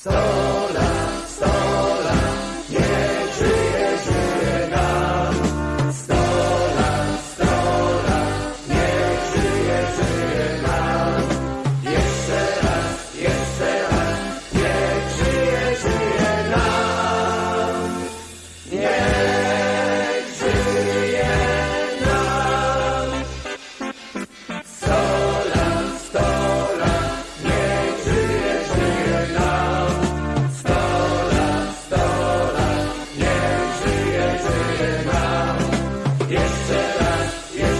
So Jeszcze raz, jeszcze